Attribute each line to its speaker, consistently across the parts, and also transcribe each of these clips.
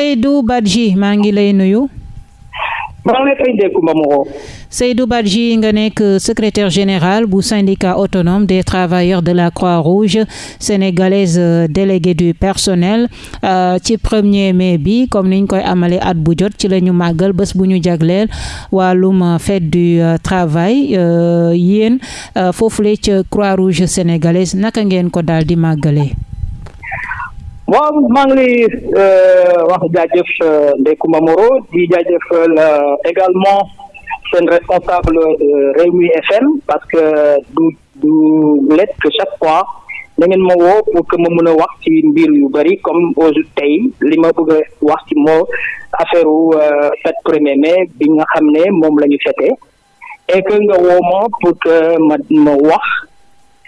Speaker 1: Seydou Badji maa ngi lay nuyu. Seydou Badji nga nekk secrétaire général bu syndicat autonome des travailleurs de la Croix-Rouge sénégalaise délégué du personnel ci premier mai bi comme niñ koy amalee at bu jot ci la ñu màggal bés bu ñu jagleel wàllum fête du travail yéen foofule ca Croix-Rouge sénégalaise naka ngeen ko daal di màggalee?
Speaker 2: Waaw maa ngi lay wax jaajëf Ndeye di jaajëfal également responsable Rewmi FM parce que du du que chaque fois pour que ma mën a wax comme aujourd'hui mai bi nga xam et que nga woo ma pour que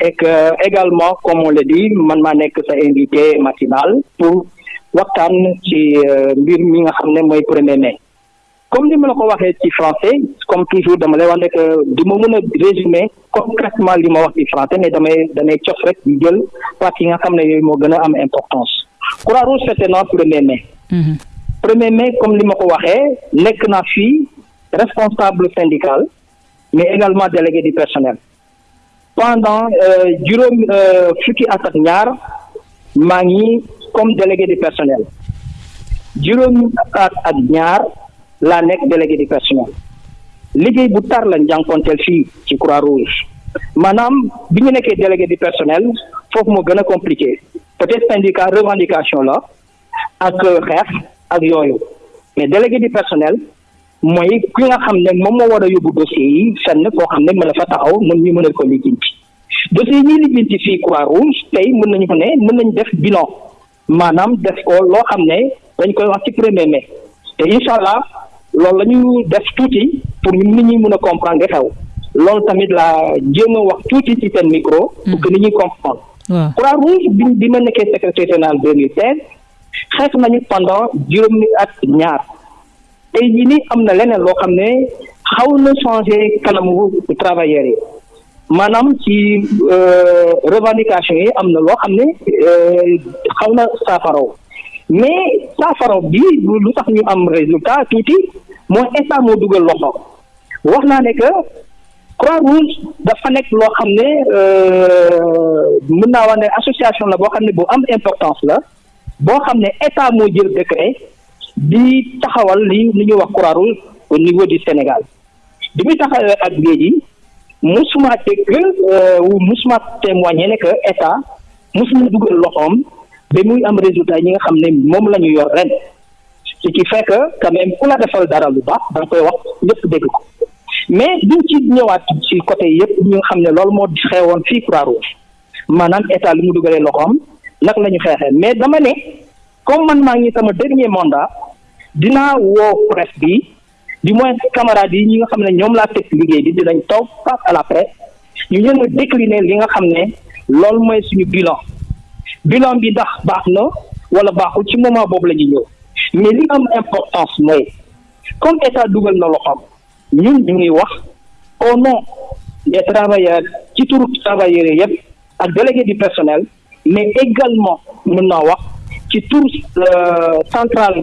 Speaker 2: et que également comme on le dit man maa nekk sa invité matinal pour waxtaan ci mbir mi nga xam ne mooy premier mai. Comme ni ma la ko waxee ci français comme toujours dama lay wax ne que du ma mën a résumer concrètement li ma wax ci français mais damay damay cof rek di jël partie yi nga xam ne yooyu moo gën a am importance. Croix-Rouge na premier mai. Premier mai comme li ma ko waxee nekk naa fii responsable syndical mais également délégué du personnel pendant juróom fukki at ak comme délégué du personnel. Juróom at ak ñaar délégué du personnel. Liggéey bu tar lañ jànkonteel fii ci Croix-Rouge maanaam bi ñu nekkee délégué du personnel foofu moo gën a compliqué. Peut-être syndicat revendication la ak xeex ak yooyu. Mais délégué du personnel mooy ki nga xam ne moom moo war a yóbbu dossier yi fenn koo xam ne mën na fa taxaw mën ñu mën a ko lijjanti dossier yi ñuy lijjanti fii Croix-Rouge tey mën nañu ko ne mën nañu def bilan maanaam def ko loo xam ne dañ koy wax ci premier mai te incha allah loolu la ñu def tuuti pour nit ñi mën a comprendre xew loolu tamit la jéem a wax tuuti ci seen micro. pour que nit ñi comprendre. Croix-Rouge bi bi ma nekkee secrétaire général 2016 xeex nañu pendant juróomi at ñaar. Tey jii nii am na leneen loo xam ne xaw na changé kanamu travailleurs yi. Maanaam ci revendication yi am na loo xam ne xaw na saafaraw. Mais saafaraw bi lu tax ñu am résultat tuuti mooy état moo dugal loxo. Wax naa ne que Croix-Rouge dafa nekk loo xam ne mën naa wax ne association la boo xam ne bu am importance la boo xam ne état moo jël décret di taxawal li li ñuy wax Croix-Rouge au niveau du Sénégal. Bi muy taxawee ak léegi musuma dégg wu musuma témoigner ne que état musuma dugal loxoom ba muy am résultat yi nga xam ne moom la ñu yor ren. Ce qui fait que quand même ku la defal dara lu baax da koy wax ñëpp dégg ko. Mais duñ ci ñëwaat ci côté yëpp ñu nga xam ne loolu moo xewoon fii maanaam état lu mu dugalee loxoom naka la ñu mais dama ne comme man maa ngi sama dernier mandat dinaa woo presse bi du moins camarades yi ñi nga xam ne ñoom laa teg liggéey bi dinañ toog face à la presse ñu ñën a décliner li nga xam ne loolu mooy suñu bilan. Bilan bi ndax baax na wala baaxul ci moment boobu la ñuy am importance mooy comme dugal na loxoom ñun ñu ngi wax au nom des travailleurs ci turu travailleurs yi yëpp ak délégué du personnel mais également mën naa wax ci tur centrale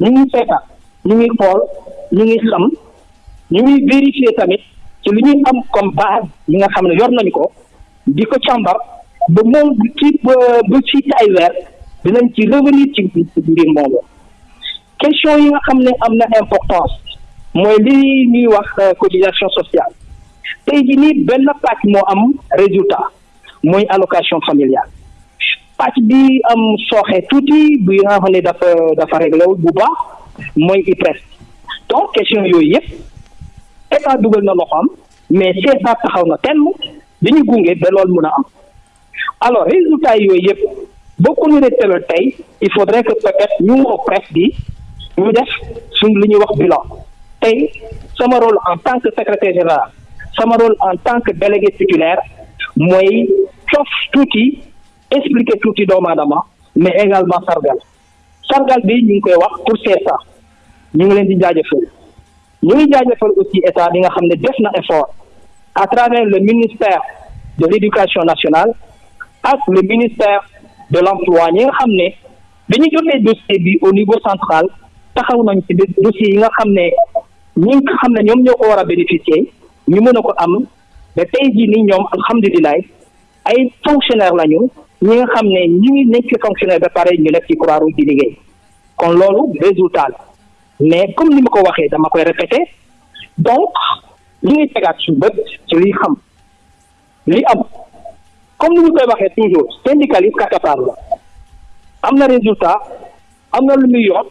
Speaker 2: ñu ngi seetaan ñu ngi xool ñu ngi xam ñu ngi vérifier tamit ci li ñuy am comme base yi nga xam ne yor nañu ko di ko càmbar ba moom ci bu ci ay weer dinañ ci revenir ci mbir moomu. Question yi nga xam ne am na importance mooy li ñuy wax cotisation sociale. Tey jii nii benn pàcc moo am résultat mooy allocation familiale. Pàcc bi am sooxe nga dafa dafa réglé bu donc question yooyu yëpp état mais CSA taxaw na ba am. Alors résultat il faudrait que peut-être ñu presse bi ñu def suñ li ñuy wax bilan. Rôle en tant que secrétaire général rôle en tant que délégué titulaire expliquer tuuti doomu aadama mais également sargal. Sargal bi ñu ngi pour CSA ñu aussi à travers le ministère de l'éducation nationale ak le ministère de l'emploi. Ñi nga xam ne au niveau central dossier bénéficier ñu ba tey jii nii ñoom ñi nga xam ne ngi nekk fonctionnaire ba pare ñu nekk ci Croix-Rouge di liggéey. kon loolu résultat la. mais comme ni ma ko waxee dama koy répéter donc li ñuy tegaat su bët ci liy xam li am. comme ni ñu koy waxee toujours syndicaliste kakatar la. am na résultat am na lu muy yot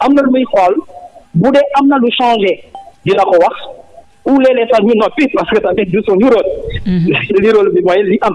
Speaker 2: am na lu muy xool. bu dee am na lu changé dina ko wax. ou léeg-léeg sax ñu noppi parce que tamit du suñu rôle li rôle bi mooy li am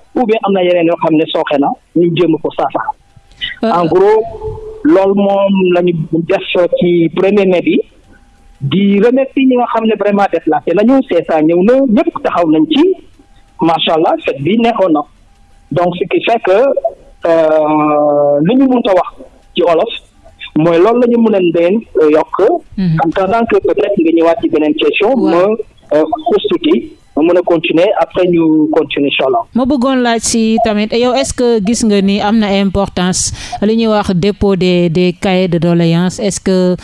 Speaker 2: ou bien am na yeneen yoo xam ne sooxe na ñu jéem ko saafara. En gros loolu moom lañu def ci premier mai bi di remercier ñi nga xam ne vraiment déplacé nañu CSA ñëw na ñëpp taxaw nañ ci. Macha allah fête bi neexoon na. Donc ce qui fait que li ñu mënta wax ci olof mooy loolu la ñu mën a leen yokk. en attendant que peut-être nga ñëwaat ci beneen question. ma xuus tuuti ma mën a continuer. Après ñu continuer incha allah.
Speaker 1: ma bëggoon laaj si tamit yow est-ce que gis nga ni am na importance li ñuy wax dépôt des des cahiers de doléances? Est-ce que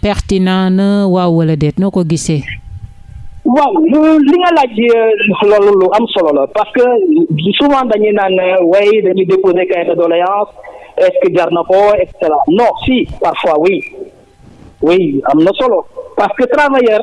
Speaker 1: pertinent na waaw wala déet? Noo ko gisee?
Speaker 2: waaw li nga laaj loolu lu am solo la parce que souvent dañuy naan way dañuy déposer cahier de doléance est-ce que jar na ko et cetera. Non si parfois oui. Oui am na solo parce que travailleur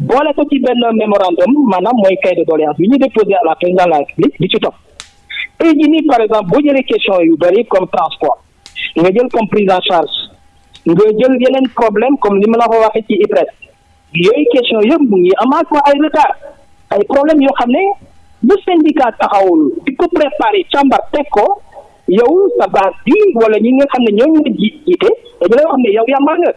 Speaker 2: boole ko ci benn mémorandum maanaam mooy cahier de doléance bi ñu déposé à la présidence de la république di ci topp. Tey jii nii par exemple boo jëlee question yu bëri comme transport nga jël comme prise en charge nga jël yeneen problème comme li ma la ko waxee ci IPRES. Yooyu question yëpp mu ngi ko ay retard ay problème yoo xam ne bu syndicat taxawul di ko préparé càmbar teg ko yow sa base bi wala ñi nga xam ne ñoo ji jiite dañu lay wax ne yow yàmbar nga.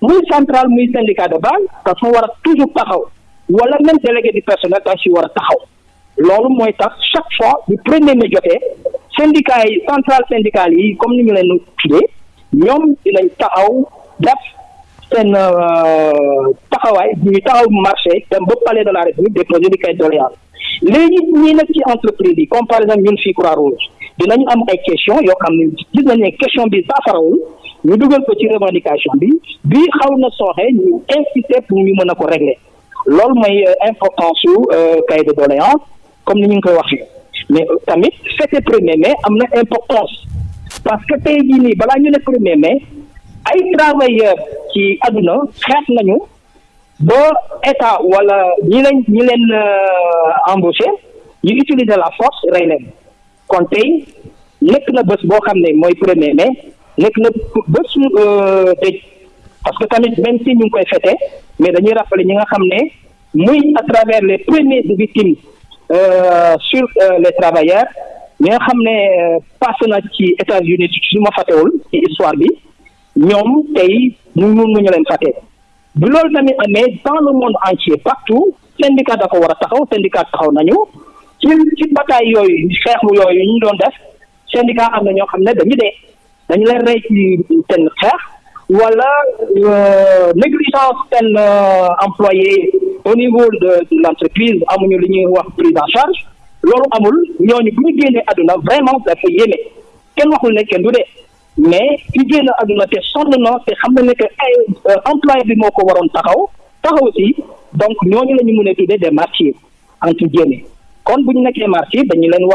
Speaker 2: Muy central muy syndicat de base dafa war a toujours taxaw. Wala même délégué du personnel da si war a taxaw. Loolu mooy chaque fois bu premier jotee syndicat central syndical comme ni ñu leen tuddee ñoom dinañ taxaw def seen taxawaay ñuy taxaw marché dem ba palais de la république déposer di de doléance léegi ñii comme par exemple ñun fii Croix-Rouge dinañu am question yoo xam ne question bi ñu dugal ko ci revendication bi bii ñu pour ñu régler. Loolu mooy importance su cahier de comme ni ñu mais tamit fête premier mai am na importance. Parce que tey jii nii ñu ne premier mai ay travailleurs ci àdduna état wala ñi ñi embauché la force kon na mai dëj. Parce que tamit même si ñu ngi koy mais à travers les premières victimes sur les travailleurs ñi nga passé na États-Unis su ma fàttewul ci histoire bi ñoom tey ñu mun ñu leen fàtte. Bi loolu tamit dans le monde entier partout syndicat dafa war a taxaw syndicat taxaw nañu. Ci ci bataille ñu doon def dañu leen rey ci seen xeex wala euh, négligence seen euh, employé au niveau de de l'entreprise amuñu li ñuy wax prise en charge. Loolu amul ñooñu ñu vraiment dafa yéeme. Kenn waxul ne kenn du mais ki génn àdduna te sonn na te xam na ne que ay employé bi moo ko waroon donc ñooñu la ñu des martyrs entre kon bu ñu nekkee dañu leen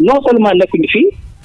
Speaker 2: non seulement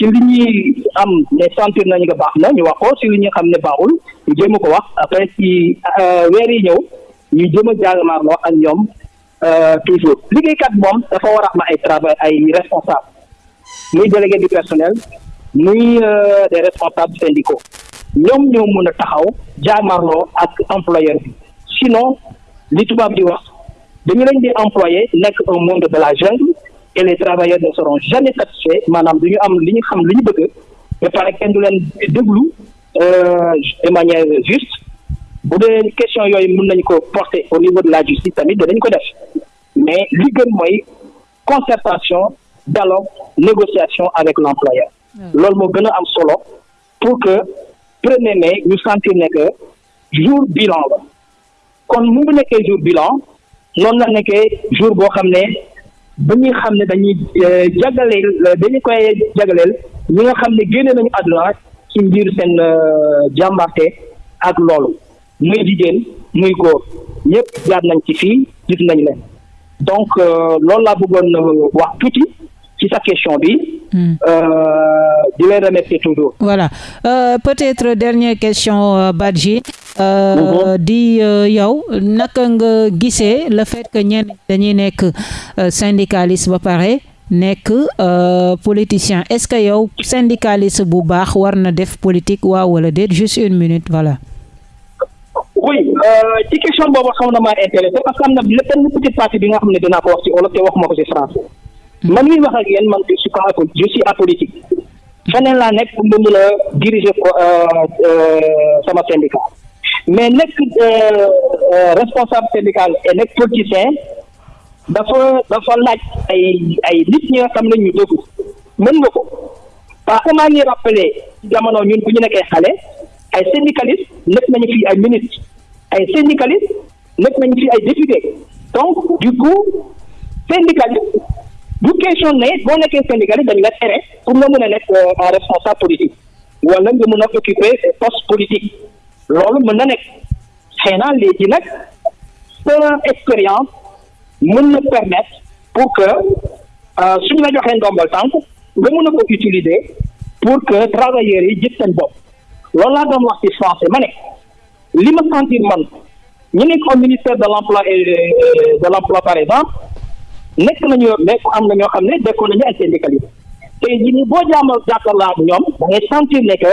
Speaker 2: ci li ñuy am ne sentir nañu nga baax na ñu wax ko ci li ñu xam ne baaxul ñu jéem ko wax. Après ci weer yi ñëw ñu jéem a jàngamaarloo ak ñoom toujours. Liggéeykat moom dafa war a am ay travail ay responsable. Muy délégué du personnel muy des responsables syndicaux. Ñoom ñoo mën a taxaw jaamarloo ak employeur bi. Sinon li tubaab di wax dañu leen di employé nekk un monde de la jungle et les travailleurs ne seront jamais satisfaits. Maanaam du ñu am li ñu xam li ñu bëgg. Ba pare kenn du leen déglu de manière juste. Bu dee question yooyu mën nañu ko porter au niveau de la justice tamit danañ ko def. Mais li gën mooy concertation dialogue négociation avec l'employeur. Loolu moo gën a am solo pour que premier mai ñu sentir ne que jour bilan la. Kon mu nekkee jour bilan noonu la nekkee jour boo xam ne dañuy xam ne dañuy jagaleel dañu koy jagaleel ñi nga xam ne génne nañu àdduna ci mbir seen jàmbarte ak loolu muy jigéen muy góor ñëpp jaar nañ ci fii gis nañ leen donc loolu laa bëggoon wax tuuti ci sa question bi. di leen remercier toujours.
Speaker 1: voilà euh, peut-être dernière question Badji. Euh, di yow naka nga gisee le fait que ñenn dañuy nekk syndicaliste ba pare nekk politicien. Est-ce que yow syndicaliste bu baax war na def politique waaw wala déet? Juste une minute voilà.
Speaker 2: oui ci question boobu xam na maa intéressé parce que am na benn petite partie bi nga xam ne dinaa ko wax ci wolof te waxuma ko ci français. man mi wax ak yéen man je suis pas je suis apolitique. Feneen laa nekk pour mën a diriger sama syndicat mais nekk responsable syndical et nekk politicien dafa dafa laaj ay ay nit ñi ne ñu dëggu mën nga ko. Parce que maa ngi rappelé jamono ñun bu ñu nekkee xale ay syndicalistes nekk nañu fi ay ministres. Ay syndicalistes nekk nañu donc du coup syndicaliste bu question ne boo nekkee syndicaliste dañu la tere pour nga mën a nekk un responsable politique. Occuper poste politique loolu mën na nekk. Xëy na léegi nag sa expérience mën na permettre pour que suñu la joxee ndombal tànk nga mën a ko utiliser pour que travailleurs yi jël seen bopp. Loolu laa doon wax ci français ma ne li ma sentir man ñu nekk au ministère de l'emploi et de l'emploi par exemple nekk nañu nekk am na ñoo xam ne dekkoon nañu ay syndicalistes. Tey jii nii boo jaamal jàkkaarloo ak ñoom da sentir ne que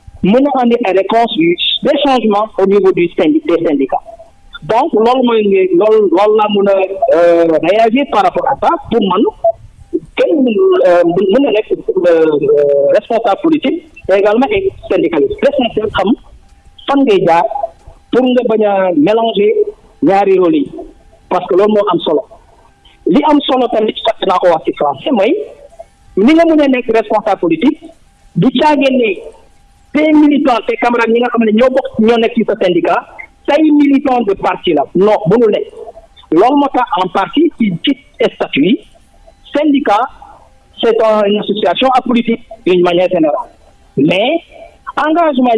Speaker 2: mën na andi ay des changements au niveau du syndic des syndicats. Donc loolu mooy loolu loolu laa mën a réagir par rapport à ça pour man kenn mën na nekk responsable politique et également ay syndicaliste. L'essentiel xam fan ngay jaar pour nga bañ a mélanger ñaari rôle parce que loolu moo solo. Li am solo tamit sax naa ko wax ci français mooy ni nga mën a nekk responsable politique du caageen ne tes militants tes camarades ñi ne ñoo bokk ñoo nekk ci sa syndicat say militant de parti la. Non mënul nekk. Loolu moo en partie ci ci statut syndicat c'est une association apolitique d'une manière générale. Mais engagement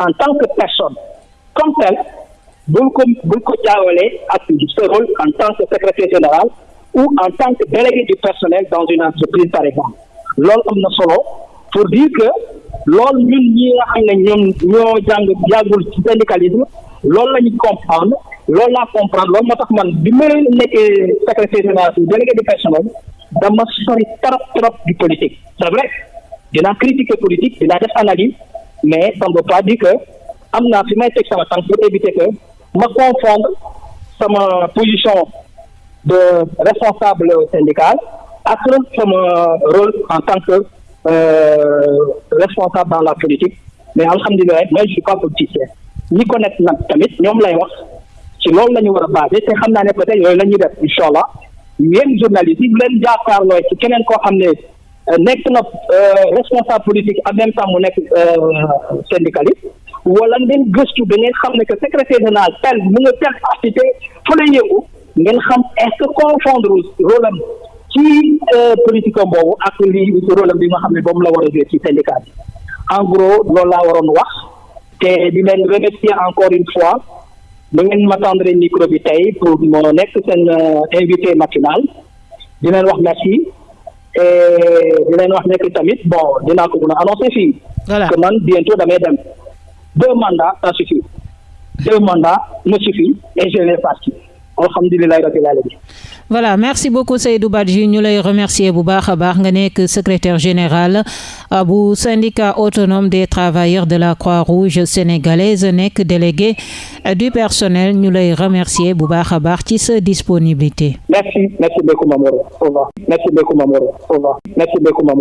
Speaker 2: en tant que personne comme tel bul rôle en tant que secrétaire général ou en tant que délégué du personnel dans une entreprise par exemple. Loolu am na solo pour dire que loolu ñun ñi nga xam ne ñoom ñoo jàng yàggul ci syndicalisme loolu la ñu comprendre loolu laa comprendre loolu moo tax man secrétaire général délégué du personnel dama sori trop trop du politique. C'est vrai dinaa critiquer politique dinaa def analyse mais ça ne veut pas dire que am naa fi may teg sama tànk pour éviter que ma confondre sama position de responsable syndical ak sama rôle en tant que responsable dans la politique. Mais alhamdulilah moi je suis pas politicien. Ñi ko nekk tamit ñoom lay wax. Ci loolu la ñu war a basé ne peut-être yooyu la ñuy def incha allah yéen journalistes xam nekk na responsable politique en même temps mu nekk syndicaliste ne que secrétaire général tel tel activité fa la confondre rôle ci politique am boobu ak li rôle bi nga xam ne boobu la war a jouer ci syndicat bi. En gros loolu laa waroon wax. Te di leen remercier encore une fois. Da ngeen ma tendre micro bi tey pour moo nekk seen invité matinal. Di leen wax merci. Et di leen wax nekk tamit bon dinaa ko mën a annoncer fii. que man bientôt damay dem. Deux mandats ça suffit. Deux mandats me suffit et je vais partir. Alhamdulilah rabbil alamin.
Speaker 1: Voilà merci beaucoup Seydou Badji. Ñu lay remercier bu baax a baax. Nga nekk secrétaire général bu syndicat autonome des travailleurs de la Croix-Rouge sénégalaise nekk délégué du personnel. Ñu lay remercier bu baax a baax ci sa disponibilité.
Speaker 2: merci merci beaucoup Mamoro au revoir. Merci beaucoup Mamoro au revoir. Merci beaucoup Mamoro